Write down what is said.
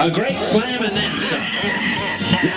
A great slam and then